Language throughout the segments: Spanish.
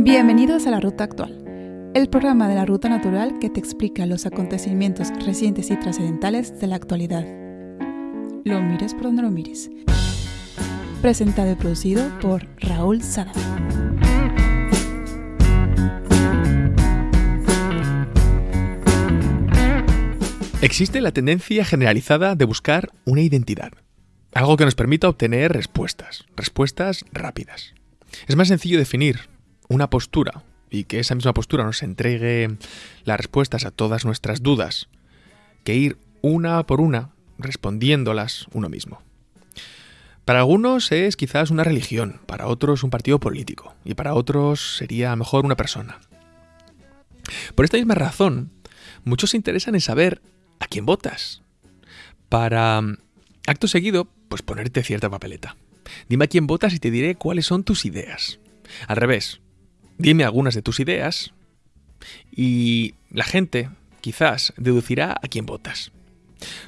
Bienvenidos a La Ruta Actual, el programa de la Ruta Natural que te explica los acontecimientos recientes y trascendentales de la actualidad. Lo mires por donde lo mires. Presentado y producido por Raúl Sada. Existe la tendencia generalizada de buscar una identidad, algo que nos permita obtener respuestas, respuestas rápidas. Es más sencillo definir una postura y que esa misma postura nos entregue las respuestas a todas nuestras dudas que ir una por una respondiéndolas uno mismo. Para algunos es quizás una religión, para otros un partido político y para otros sería mejor una persona. Por esta misma razón, muchos se interesan en saber a quién votas. Para, acto seguido, pues ponerte cierta papeleta. Dime a quién votas y te diré cuáles son tus ideas. Al revés, dime algunas de tus ideas y la gente quizás deducirá a quién votas.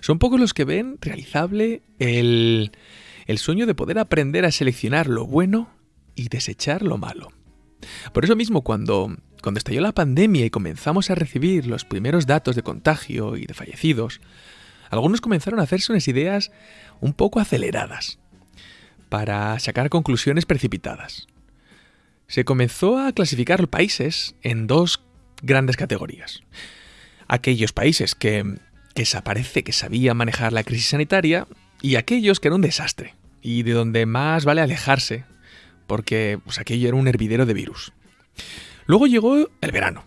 Son pocos los que ven realizable el, el sueño de poder aprender a seleccionar lo bueno y desechar lo malo. Por eso mismo, cuando, cuando estalló la pandemia y comenzamos a recibir los primeros datos de contagio y de fallecidos, algunos comenzaron a hacerse unas ideas un poco aceleradas para sacar conclusiones precipitadas. Se comenzó a clasificar países en dos grandes categorías. Aquellos países que, que parece que sabían manejar la crisis sanitaria y aquellos que eran un desastre y de donde más vale alejarse porque pues, aquello era un hervidero de virus. Luego llegó el verano,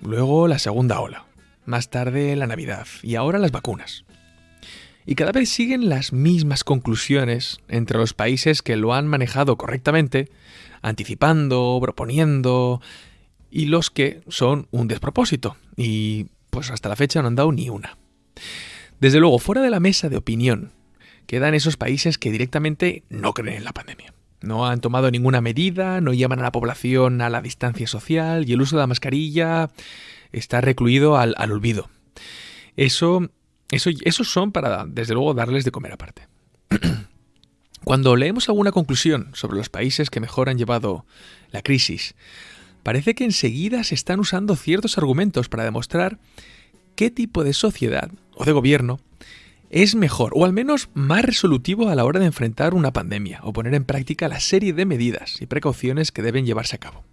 luego la segunda ola, más tarde la Navidad y ahora las vacunas. Y cada vez siguen las mismas conclusiones entre los países que lo han manejado correctamente, anticipando, proponiendo, y los que son un despropósito, y pues hasta la fecha no han dado ni una. Desde luego, fuera de la mesa de opinión, quedan esos países que directamente no creen en la pandemia. No han tomado ninguna medida, no llaman a la población a la distancia social y el uso de la mascarilla está recluido al, olvido. Eso, eso, esos son para, desde luego, darles de comer aparte. Cuando leemos alguna conclusión sobre los países que mejor han llevado la crisis, parece que enseguida se están usando ciertos argumentos para demostrar qué tipo de sociedad o de gobierno es mejor o al menos más resolutivo a la hora de enfrentar una pandemia o poner en práctica la serie de medidas y precauciones que deben llevarse a cabo.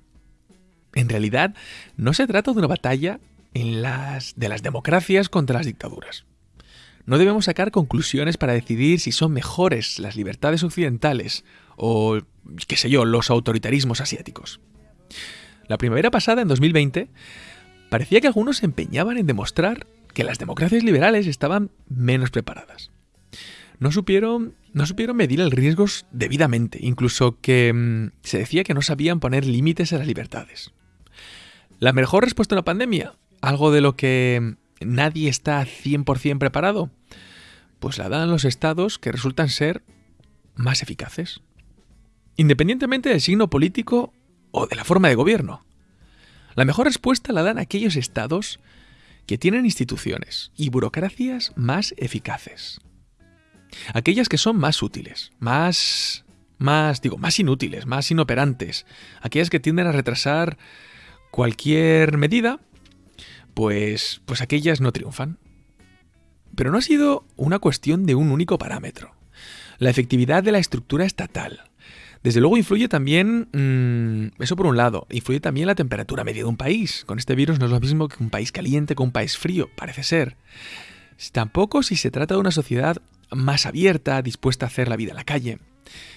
En realidad, no se trata de una batalla en las, de las democracias contra las dictaduras. No debemos sacar conclusiones para decidir si son mejores las libertades occidentales o, qué sé yo, los autoritarismos asiáticos. La primavera pasada, en 2020, parecía que algunos se empeñaban en demostrar que las democracias liberales estaban menos preparadas. No supieron, no supieron medir el riesgo debidamente, incluso que mm, se decía que no sabían poner límites a las libertades. ¿La mejor respuesta a una pandemia? ¿Algo de lo que nadie está 100% preparado? Pues la dan los estados que resultan ser más eficaces. Independientemente del signo político o de la forma de gobierno. La mejor respuesta la dan aquellos estados que tienen instituciones y burocracias más eficaces. Aquellas que son más útiles, más más digo, más inútiles, más inoperantes, aquellas que tienden a retrasar cualquier medida, pues pues aquellas no triunfan. Pero no ha sido una cuestión de un único parámetro. La efectividad de la estructura estatal, desde luego influye también, mm, eso por un lado, influye también la temperatura media de un país. Con este virus no es lo mismo que un país caliente que un país frío, parece ser. Tampoco si se trata de una sociedad más abierta, dispuesta a hacer la vida en la calle.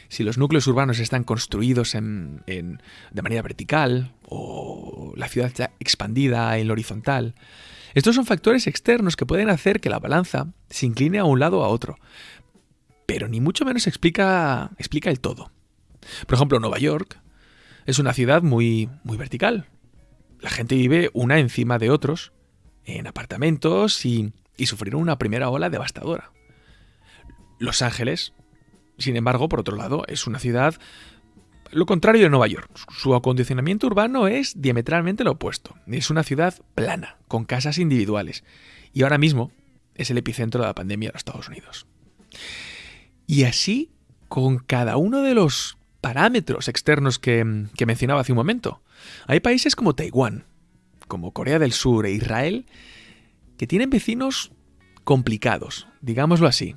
Si los núcleos urbanos están construidos en, de manera vertical o la ciudad está expandida en lo horizontal. Estos son factores externos que pueden hacer que la balanza se incline a un lado o a otro. Pero ni mucho menos explica, explica el todo. Por ejemplo, Nueva York es una ciudad muy, muy vertical. La gente vive una encima de otros en apartamentos y, y sufrieron una primera ola devastadora. Los Ángeles, sin embargo, por otro lado, es una ciudad lo contrario de Nueva York. Su acondicionamiento urbano es diametralmente lo opuesto. Es una ciudad plana, con casas individuales. Y ahora mismo es el epicentro de la pandemia de los Estados Unidos. Y así, con cada uno de los parámetros externos que, que mencionaba hace un momento. Hay países como Taiwán, como Corea del Sur e Israel, que tienen vecinos complicados, digámoslo así,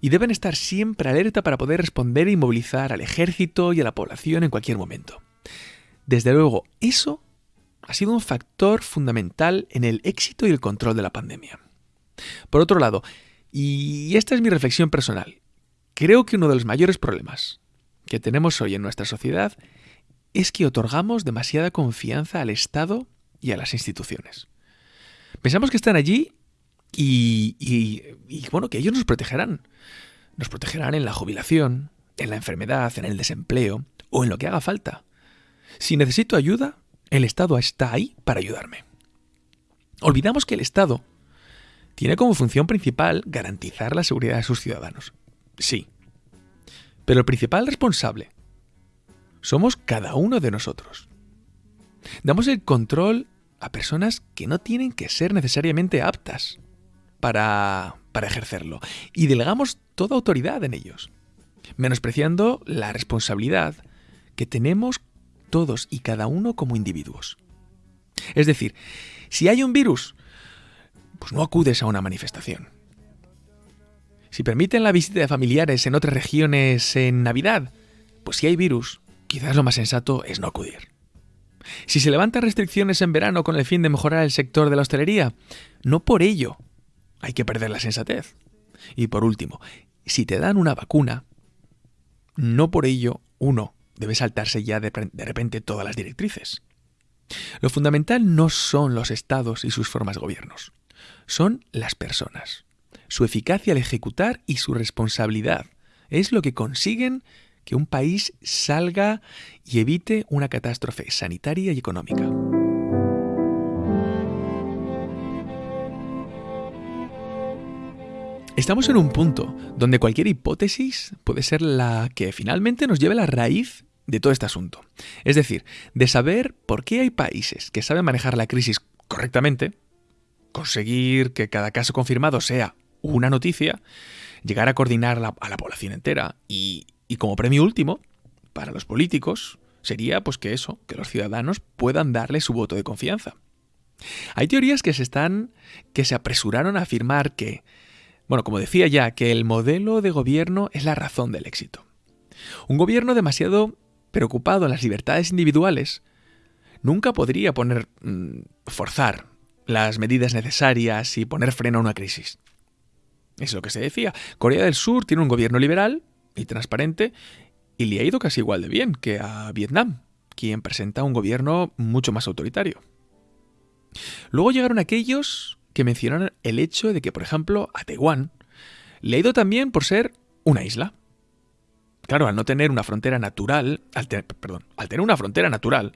y deben estar siempre alerta para poder responder y movilizar al ejército y a la población en cualquier momento. Desde luego, eso ha sido un factor fundamental en el éxito y el control de la pandemia. Por otro lado, y esta es mi reflexión personal, creo que uno de los mayores problemas que tenemos hoy en nuestra sociedad es que otorgamos demasiada confianza al Estado y a las instituciones. Pensamos que están allí y, y, bueno, que ellos nos protegerán. Nos protegerán en la jubilación, en la enfermedad, en el desempleo o en lo que haga falta. Si necesito ayuda, el Estado está ahí para ayudarme. Olvidamos que el Estado tiene como función principal garantizar la seguridad de sus ciudadanos. Sí. Pero el principal responsable somos cada uno de nosotros. Damos el control a personas que no tienen que ser necesariamente aptas para, para ejercerlo y delegamos toda autoridad en ellos, menospreciando la responsabilidad que tenemos todos y cada uno como individuos. Es decir, si hay un virus, pues no acudes a una manifestación. Si permiten la visita de familiares en otras regiones en Navidad, pues si hay virus, quizás lo más sensato es no acudir. Si se levantan restricciones en verano con el fin de mejorar el sector de la hostelería, no por ello hay que perder la sensatez. Y por último, si te dan una vacuna, no por ello uno debe saltarse ya de, repente todas las directrices. Lo fundamental no son los estados y sus formas de gobiernos, son las personas. Su eficacia al ejecutar y su responsabilidad es lo que consiguen que un país salga y evite una catástrofe sanitaria y económica. Estamos en un punto donde cualquier hipótesis puede ser la que finalmente nos lleve a la raíz de todo este asunto. Es decir, de saber por qué hay países que saben manejar la crisis correctamente, conseguir que cada caso confirmado sea una noticia, llegar a coordinar a la población entera y, y como premio último, para los políticos, sería pues que eso, que los ciudadanos puedan darle su voto de confianza. Hay teorías que se están que se apresuraron a afirmar que bueno, como decía ya, que el modelo de gobierno es la razón del éxito. Un gobierno demasiado preocupado en las libertades individuales nunca podría poner mm, forzar las medidas necesarias y poner freno a una crisis. Es lo que se decía. Corea del Sur tiene un gobierno liberal y transparente y le ha ido casi igual de bien que a Vietnam, quien presenta un gobierno mucho más autoritario. Luego llegaron aquellos que mencionan el hecho de que, por ejemplo, a Taiwán le ha ido también por ser una isla. Claro, al no tener una frontera natural, al perdón, al tener una frontera natural,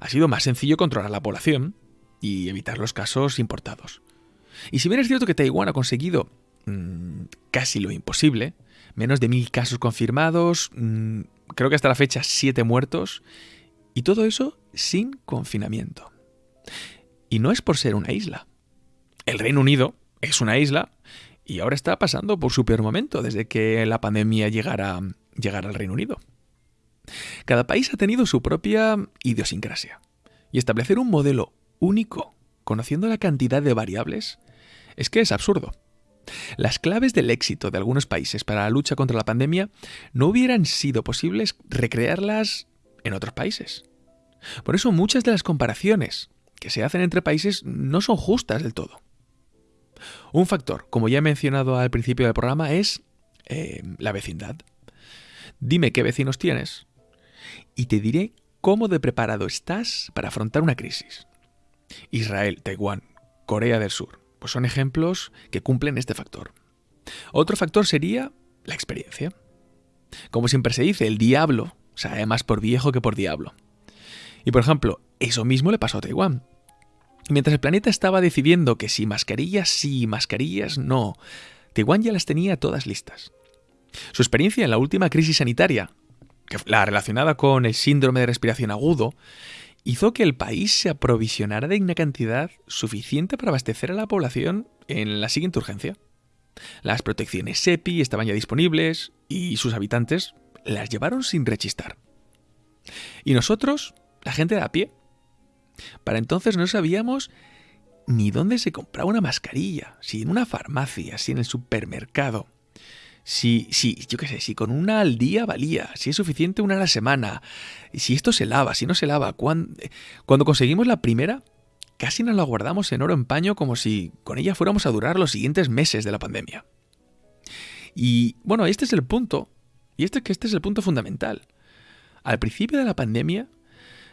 ha sido más sencillo controlar la población y evitar los casos importados. Y si bien es cierto que Taiwán ha conseguido mm, casi lo imposible, menos de mil casos confirmados, mm, creo que hasta la fecha siete muertos, y todo eso sin confinamiento. Y no es por ser una isla. El Reino Unido es una isla y ahora está pasando por su peor momento desde que la pandemia llegara, al Reino Unido. Cada país ha tenido su propia idiosincrasia y establecer un modelo único, conociendo la cantidad de variables, es que es absurdo. Las claves del éxito de algunos países para la lucha contra la pandemia no hubieran sido posibles recrearlas en otros países. Por eso muchas de las comparaciones que se hacen entre países no son justas del todo. Un factor, como ya he mencionado al principio del programa, es eh, la vecindad. Dime qué vecinos tienes y te diré cómo de preparado estás para afrontar una crisis. Israel, Taiwán, Corea del Sur, pues son ejemplos que cumplen este factor. Otro factor sería la experiencia. Como siempre se dice, el diablo sabe más por viejo que por diablo. Y por ejemplo, eso mismo le pasó a Taiwán. Mientras el planeta estaba decidiendo que si mascarillas sí, mascarillas no, Taiwán ya las tenía todas listas. Su experiencia en la última crisis sanitaria, la relacionada con el síndrome de respiración agudo, hizo que el país se aprovisionara de una cantidad suficiente para abastecer a la población en la siguiente urgencia. Las protecciones SEPI estaban ya disponibles y sus habitantes las llevaron sin rechistar. Y nosotros, la gente de a pie, para entonces no sabíamos ni dónde se compraba una mascarilla, si en una farmacia, si en el supermercado, si, si, yo qué sé, si con una al día valía, si es suficiente una a la semana, si esto se lava, si no se lava. Cuando, cuando conseguimos la primera, casi nos la guardamos en oro en paño como si con ella fuéramos a durar los siguientes meses de la pandemia. Y bueno, este es el punto, y este, que este es el punto fundamental. Al principio de la pandemia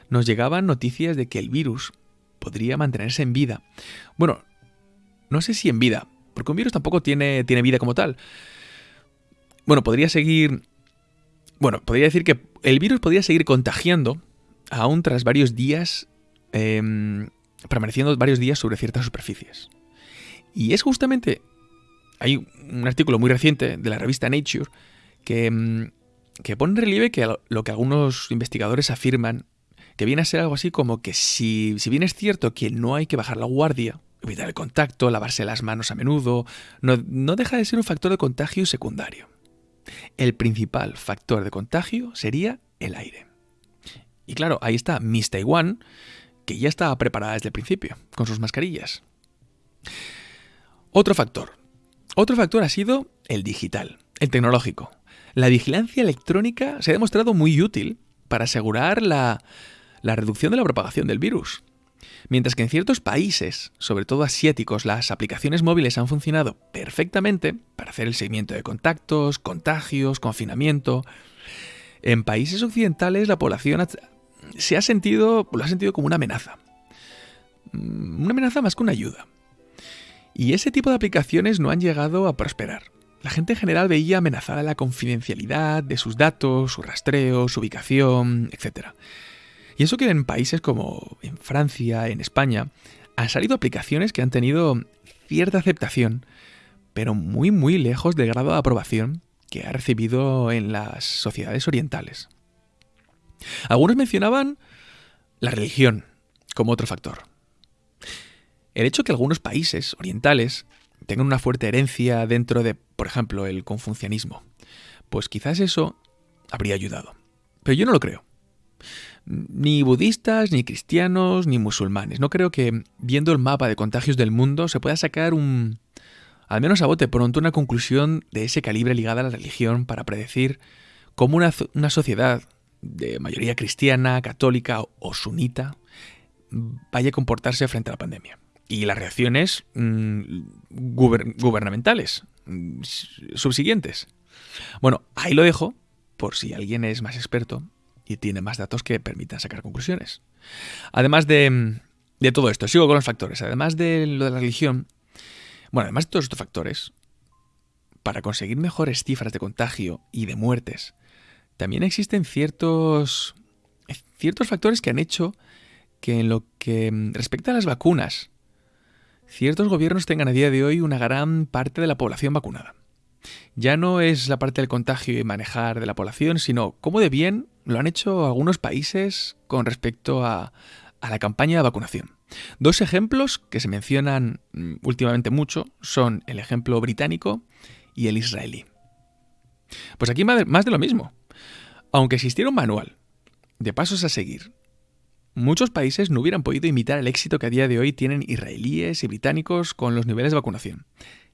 nos llegaban noticias de que el virus podría mantenerse en vida. Bueno, no sé si en vida, porque un virus tampoco tiene, tiene vida como tal. Bueno, podría seguir... Bueno, podría decir que el virus podría seguir contagiando aún tras varios días, em, permaneciendo varios días sobre ciertas superficies. Y es justamente... Hay un artículo muy reciente de la revista Nature que, em, que pone en relieve que lo que algunos investigadores afirman que viene a ser algo así como que si, si bien es cierto que no hay que bajar la guardia, evitar el contacto, lavarse las manos a menudo, no, no deja de ser un factor de contagio secundario. El principal factor de contagio sería el aire. Y claro, ahí está Miss Taiwan, que ya estaba preparada desde el principio, con sus mascarillas. Otro factor. Otro factor ha sido el digital, el tecnológico. La vigilancia electrónica se ha demostrado muy útil para asegurar la, la reducción de la propagación del virus. Mientras que en ciertos países, sobre todo asiáticos, las aplicaciones móviles han funcionado perfectamente para hacer el seguimiento de contactos, contagios, confinamiento, en países occidentales la población se ha sentido, lo ha sentido como una amenaza. Mm, una amenaza más que una ayuda. Y ese tipo de aplicaciones no han llegado a prosperar. La gente en general veía amenazada la confidencialidad de sus datos, su rastreo, su ubicación, etc. Y eso que en países como en Francia, en España, han salido aplicaciones que han tenido cierta aceptación, pero muy muy lejos del grado de aprobación que ha recibido en las sociedades orientales. Algunos mencionaban la religión como otro factor. El hecho que algunos países orientales tengan una fuerte herencia dentro de, por ejemplo, el confucianismo, pues quizás eso habría ayudado. Pero yo no lo creo ni budistas, ni cristianos, ni musulmanes. No creo que viendo el mapa de contagios del mundo se pueda sacar un, al menos a bote pronto, una conclusión de ese calibre ligada a la religión para predecir cómo una, sociedad de mayoría cristiana, católica o sunita vaya a comportarse frente a la pandemia. Y las reacciones mm, gubernamentales mm, subsiguientes. Bueno, ahí lo dejo, por si alguien es más experto y tiene más datos que permitan sacar conclusiones. Además de, de todo esto, sigo con los factores. Además de lo de la religión, bueno, además de todos estos factores, para conseguir mejores cifras de contagio y de muertes, también existen ciertos, ciertos factores que han hecho que en lo que respecta a las vacunas, ciertos gobiernos tengan a día de hoy una gran parte de la población vacunada. Ya no es la parte del contagio y manejar de la población, sino cómo de bien lo han hecho algunos países con respecto a, la campaña de vacunación. Dos ejemplos que se mencionan mm, últimamente mucho son el ejemplo británico y el israelí. Pues aquí más de lo mismo. Aunque existiera un manual de pasos a seguir, muchos países no hubieran podido imitar el éxito que a día de hoy tienen israelíes y británicos con los niveles de vacunación.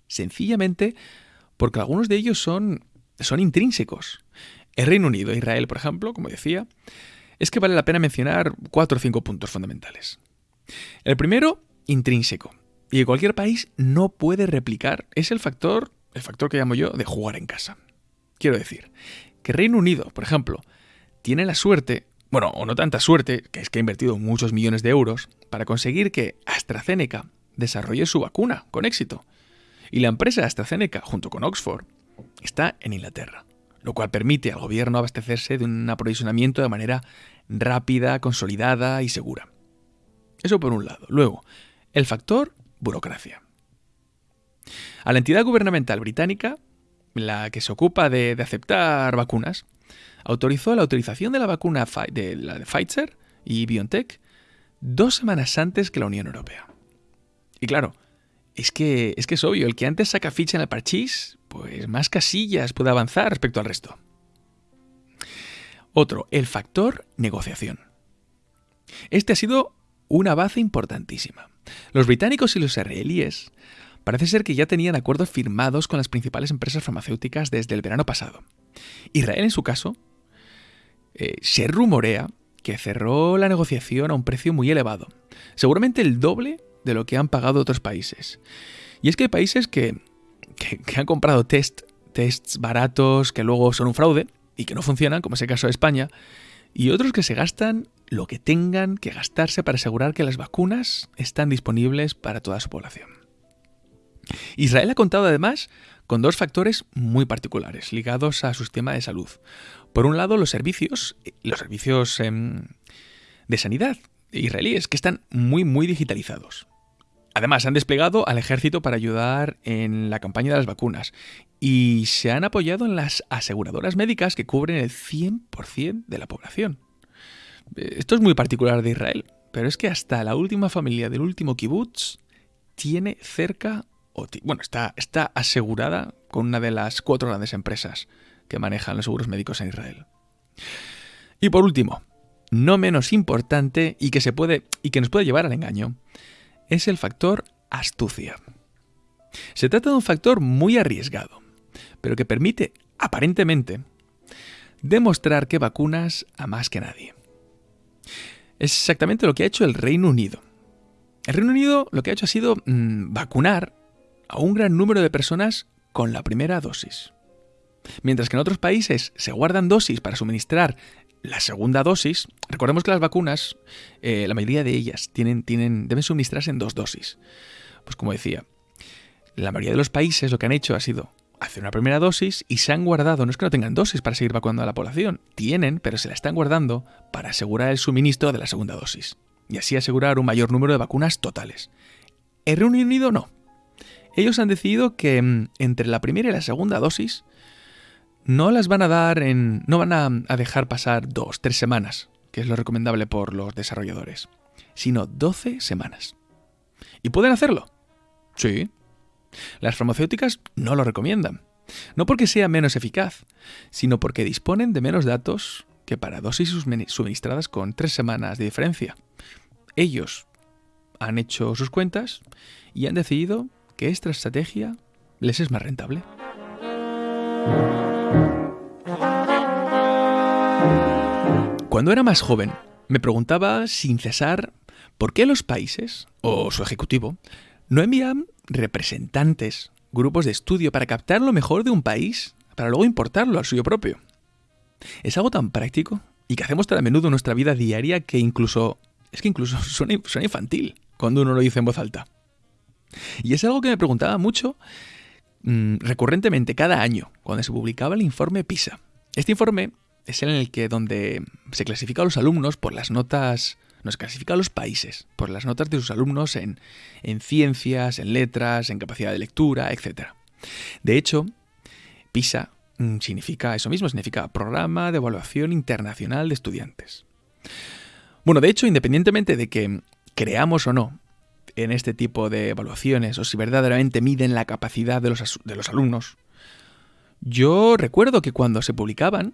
Sencillamente porque algunos de ellos son, son intrínsecos. El Reino Unido e Israel, por ejemplo, como decía, es que vale la pena mencionar cuatro o cinco puntos fundamentales. El primero, intrínseco. Y que cualquier país no puede replicar es el factor, el factor que llamo yo, de jugar en casa. Quiero decir, que Reino Unido, por ejemplo, tiene la suerte, bueno, o no tanta suerte, que es que ha invertido muchos millones de euros, para conseguir que AstraZeneca desarrolle su vacuna con éxito. Y la empresa AstraZeneca, junto con Oxford, está en Inglaterra, lo cual permite al gobierno abastecerse de un aprovisionamiento de manera rápida, consolidada y segura. Eso por un lado. Luego, el factor burocracia. A la entidad gubernamental británica, la que se ocupa de, aceptar vacunas, autorizó la autorización de la vacuna de, la de Pfizer y BioNTech dos semanas antes que la Unión Europea. Y claro, es que, es que es obvio, el que antes saca ficha en el parchís, pues más casillas puede avanzar respecto al resto. Otro, el factor negociación. Este ha sido una base importantísima. Los británicos y los israelíes parece ser que ya tenían acuerdos firmados con las principales empresas farmacéuticas desde el verano pasado. Israel, en su caso, eh, se rumorea que cerró la negociación a un precio muy elevado, seguramente el doble de lo que han pagado otros países. Y es que hay países que, han comprado test, tests baratos que luego son un fraude y que no funcionan, como es el caso de España, y otros que se gastan lo que tengan que gastarse para asegurar que las vacunas están disponibles para toda su población. Israel ha contado además con dos factores muy particulares ligados a su sistema de salud. Por un lado, los servicios, los servicios em, de sanidad israelíes, que están muy, muy digitalizados. Además, han desplegado al ejército para ayudar en la campaña de las vacunas y se han apoyado en las aseguradoras médicas que cubren el 100% de la población. Esto es muy particular de Israel, pero es que hasta la última familia del último kibutz tiene cerca, bueno, está, está asegurada con una de las cuatro grandes empresas que manejan los seguros médicos en Israel. Y por último, no menos importante y que, se puede, y que nos puede llevar al engaño, es el factor astucia. Se trata de un factor muy arriesgado, pero que permite, aparentemente, demostrar que vacunas a más que nadie. Es exactamente lo que ha hecho el Reino Unido. El Reino Unido lo que ha hecho ha sido mm, vacunar a un gran número de personas con la primera dosis. Mientras que en otros países se guardan dosis para suministrar la segunda dosis, recordemos que las vacunas, eh, la mayoría de ellas tienen, tienen, deben suministrarse en dos dosis. Pues como decía, la mayoría de los países lo que han hecho ha sido hacer una primera dosis y se han guardado, no es que no tengan dosis para seguir vacunando a la población, tienen, pero se la están guardando para asegurar el suministro de la segunda dosis y así asegurar un mayor número de vacunas totales. El Reino Unido no. Ellos han decidido que mm, entre la primera y la segunda dosis no las van a dar en. no van a, dejar pasar dos, tres semanas, que es lo recomendable por los desarrolladores, sino 12 semanas. ¿Y pueden hacerlo? Sí. Las farmacéuticas no lo recomiendan. No porque sea menos eficaz, sino porque disponen de menos datos que para dosis suministradas con tres semanas de diferencia. Ellos han hecho sus cuentas y han decidido que esta estrategia les es más rentable. Cuando era más joven, me preguntaba sin cesar por qué los países, o su ejecutivo, no envían representantes, grupos de estudio para captar lo mejor de un país, para luego importarlo al suyo propio. Es algo tan práctico y que hacemos tan a menudo en nuestra vida diaria que incluso, es que incluso suena, infantil cuando uno lo dice en voz alta. Y es algo que me preguntaba mucho mm, recurrentemente cada año cuando se publicaba el informe PISA. Este informe es en el que donde se clasifica a los alumnos por las notas, nos clasifica a los países por las notas de sus alumnos en, en ciencias, en letras, en capacidad de lectura, etc. De hecho, PISA mm, significa eso mismo, significa Programa de Evaluación Internacional de Estudiantes. Bueno, de hecho, independientemente de que creamos o no en este tipo de evaluaciones o si verdaderamente miden la capacidad de los, de los alumnos, yo recuerdo que cuando se publicaban,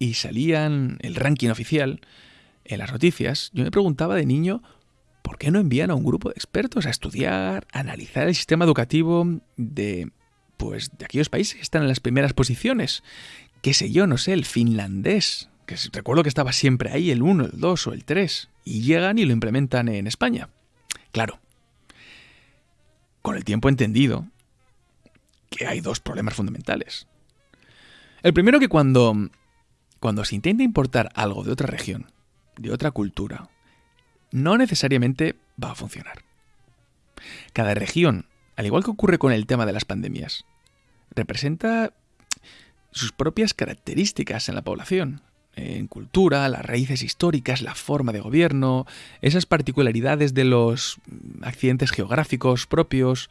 y salían el ranking oficial en las noticias, yo me preguntaba de niño por qué no envían a un grupo de expertos a estudiar, analizar el sistema educativo de pues de aquellos países que están en las primeras posiciones. Qué sé yo, no sé, el finlandés, que recuerdo que estaba siempre ahí el 1, el 2 o el 3, y llegan y lo implementan en España. Claro, con el tiempo he entendido que hay dos problemas fundamentales. El primero que cuando cuando se intenta importar algo de otra región, de otra cultura, no necesariamente va a funcionar. Cada región, al igual que ocurre con el tema de las pandemias, representa sus propias características en la población, en cultura, las raíces históricas, la forma de gobierno, esas particularidades de los accidentes geográficos propios,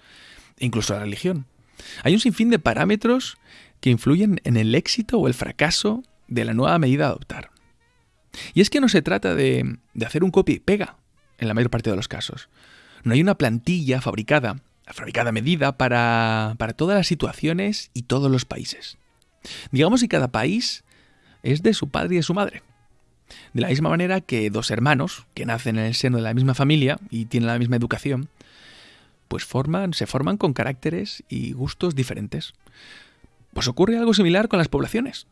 incluso la religión. Hay un sinfín de parámetros que influyen en el éxito o el fracaso de la nueva medida a adoptar. Y es que no se trata de, hacer un copia y pega en la mayor parte de los casos. No hay una plantilla fabricada, fabricada medida para, para todas las situaciones y todos los países. Digamos que cada país es de su padre y de su madre. De la misma manera que dos hermanos que nacen en el seno de la misma familia y tienen la misma educación, pues forman, se forman con caracteres y gustos diferentes. Pues ocurre algo similar con las poblaciones.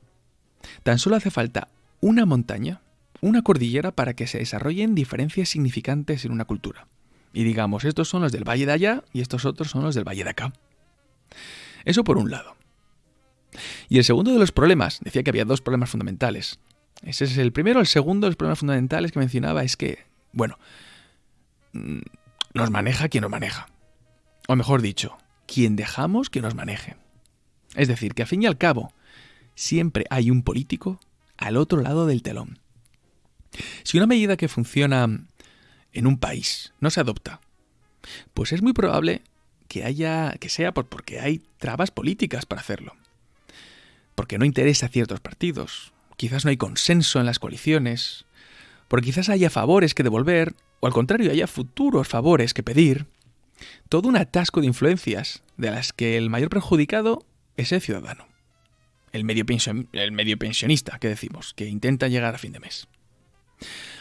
Tan solo hace falta una montaña, una cordillera para que se desarrollen diferencias significantes en una cultura. Y digamos, estos son los del valle de allá y estos otros son los del valle de acá. Eso por un lado. Y el segundo de los problemas, decía que había dos problemas fundamentales. Ese es el primero. El segundo de los problemas fundamentales que mencionaba es que, bueno, mm, nos maneja quien nos maneja. O mejor dicho, quien dejamos que nos maneje. Es decir, que a fin y al cabo, siempre hay un político al otro lado del telón. Si una medida que funciona en un país no se adopta, pues es muy probable que haya que sea porque hay trabas políticas para hacerlo. Porque no interesa a ciertos partidos, quizás no hay consenso en las coaliciones, porque quizás haya favores que devolver, o al contrario, haya futuros favores que pedir. Todo un atasco de influencias de las que el mayor perjudicado es el ciudadano. El medio, el medio pensionista, que decimos, que intenta llegar a fin de mes.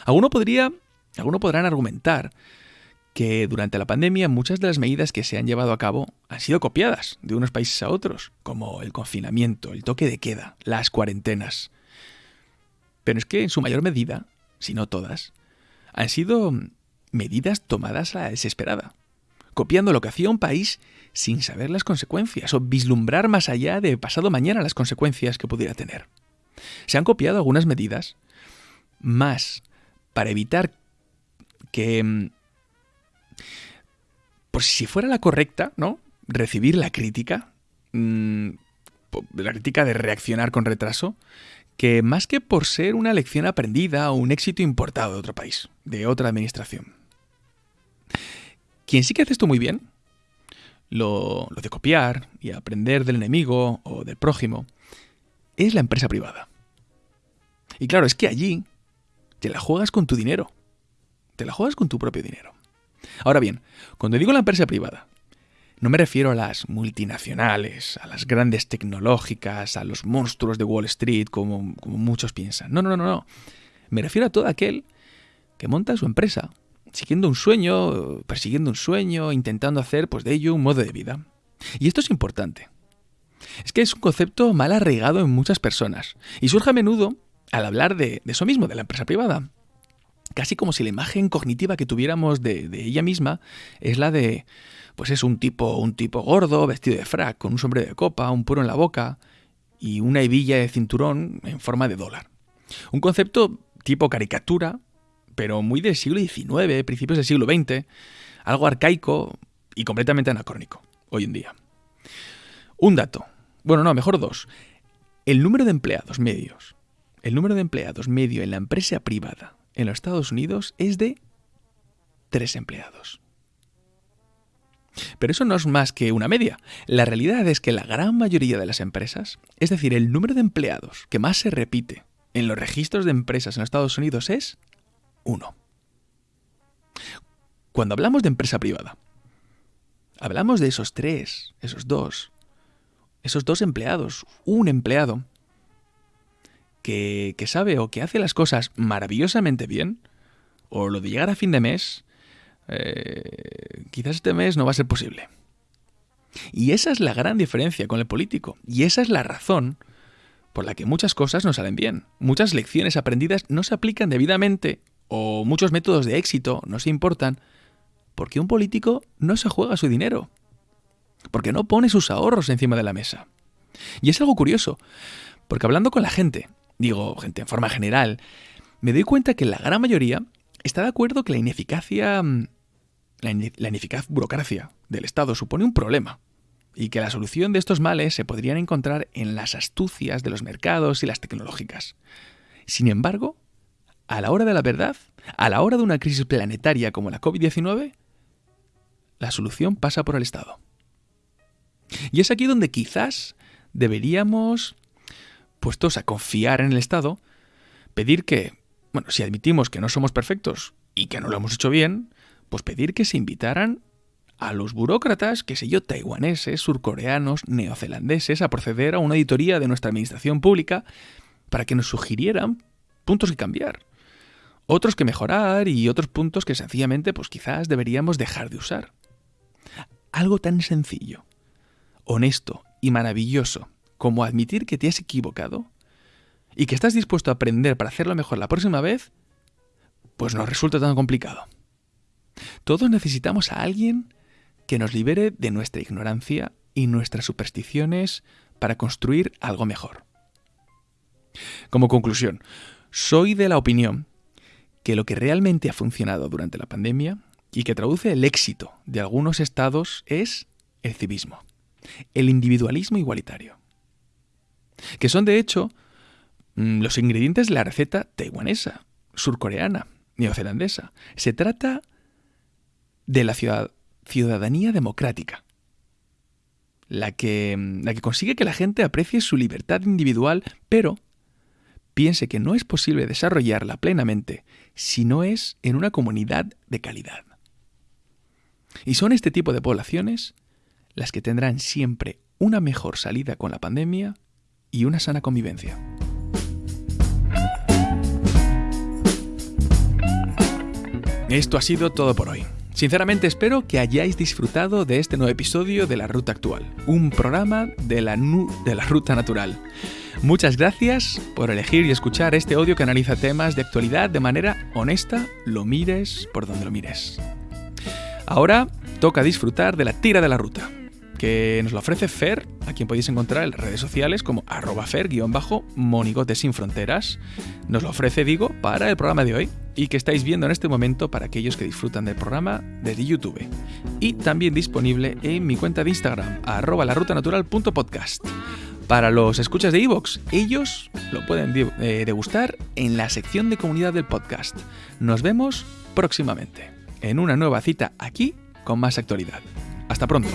Alguno podría, alguno podrán argumentar que durante la pandemia muchas de las medidas que se han llevado a cabo han sido copiadas de unos países a otros, como el confinamiento, el toque de queda, las cuarentenas. Pero es que en su mayor medida, si no todas, han sido medidas tomadas a la desesperada, copiando lo que hacía un país sin saber las consecuencias o vislumbrar más allá de pasado mañana las consecuencias que pudiera tener. Se han copiado algunas medidas más para evitar que, mm, por si fuera la correcta, ¿no? Recibir la crítica, mm, la crítica de reaccionar con retraso, que más que por ser una lección aprendida o un éxito importado de otro país, de otra administración. Quien sí que hace esto muy bien, lo, de copiar y aprender del enemigo o del prójimo, es la empresa privada. Y claro, es que allí te la juegas con tu dinero. Te la juegas con tu propio dinero. Ahora bien, cuando digo la empresa privada, no me refiero a las multinacionales, a las grandes tecnológicas, a los monstruos de Wall Street, como, como muchos piensan. No, no, no, no. Me refiero a todo aquel que monta su empresa, siguiendo un sueño, persiguiendo un sueño, intentando hacer pues, de ello un modo de vida. Y esto es importante. Es que es un concepto mal arraigado en muchas personas y surge a menudo al hablar de, eso mismo, de la empresa privada. Casi como si la imagen cognitiva que tuviéramos de, de ella misma es la de pues es un tipo, un tipo gordo, vestido de frac, con un sombrero de copa, un puro en la boca y una hebilla de cinturón en forma de dólar. Un concepto tipo caricatura, pero muy del siglo XIX, principios del siglo XX, algo arcaico y completamente anacrónico hoy en día. Un dato, bueno, no, mejor dos. El número de empleados medios, el número de empleados medio en la empresa privada en los Estados Unidos es de tres empleados. Pero eso no es más que una media. La realidad es que la gran mayoría de las empresas, es decir, el número de empleados que más se repite en los registros de empresas en los Estados Unidos es uno. Cuando hablamos de empresa privada, hablamos de esos tres, esos dos, esos dos empleados, un empleado, que, que sabe o que hace las cosas maravillosamente bien, o lo de llegar a fin de mes, eh, quizás este mes no va a ser posible. Y esa es la gran diferencia con el político. Y esa es la razón por la que muchas cosas no salen bien. Muchas lecciones aprendidas no se aplican debidamente o muchos métodos de éxito no se importan porque un político no se juega su dinero. Porque no pone sus ahorros encima de la mesa. Y es algo curioso, porque hablando con la gente, digo gente en forma general, me doy cuenta que la gran mayoría está de acuerdo que la ineficacia mm, la, ineficaz burocracia del Estado supone un problema y que la solución de estos males se podrían encontrar en las astucias de los mercados y las tecnológicas. Sin embargo, a la hora de la verdad, a la hora de una crisis planetaria como la COVID-19, la solución pasa por el Estado. Y es aquí donde quizás deberíamos, puestos a confiar en el Estado, pedir que, bueno, si admitimos que no somos perfectos y que no lo hemos hecho bien, pues pedir que se invitaran a los burócratas, qué sé yo, taiwaneses, surcoreanos, neozelandeses, a proceder a una auditoría de nuestra administración pública para que nos sugirieran puntos que cambiar, otros que mejorar y otros puntos que sencillamente pues quizás deberíamos dejar de usar. Algo tan sencillo, honesto y maravilloso como admitir que te has equivocado y que estás dispuesto a aprender para hacerlo mejor la próxima vez, pues no resulta tan complicado. Todos necesitamos a alguien que nos libere de nuestra ignorancia y nuestras supersticiones para construir algo mejor. Como conclusión, soy de la opinión que lo que realmente ha funcionado durante la pandemia y que traduce el éxito de algunos estados es el civismo, el individualismo igualitario, que son de hecho mm, los ingredientes de la receta taiwanesa, surcoreana, neozelandesa. Se trata de la ciudadanía democrática, que, la que consigue que la gente aprecie su libertad individual, pero piense que no es posible desarrollarla plenamente si no es en una comunidad de calidad. Y son este tipo de poblaciones las que tendrán siempre una mejor salida con la pandemia y una sana convivencia. Esto ha sido todo por hoy. Sinceramente espero que hayáis disfrutado de este nuevo episodio de La Ruta Actual, un programa de la, de la Ruta Natural. Muchas gracias por elegir y escuchar este audio que analiza temas de actualidad de manera honesta, lo mires por donde lo mires. Ahora toca disfrutar de la tira de la ruta, que nos lo ofrece Fer, a quien podéis encontrar en redes sociales como arroba fer-monigote sin fronteras. Nos lo ofrece, digo, para el programa de hoy y que estáis viendo en este momento para aquellos que disfrutan del programa desde YouTube. Y también disponible en mi cuenta de Instagram, arroba larutanatural.podcast. Para los escuchas de Evox, ellos lo pueden eh, degustar en la sección de comunidad del podcast. Nos vemos próximamente en una nueva cita aquí con más actualidad. Hasta pronto.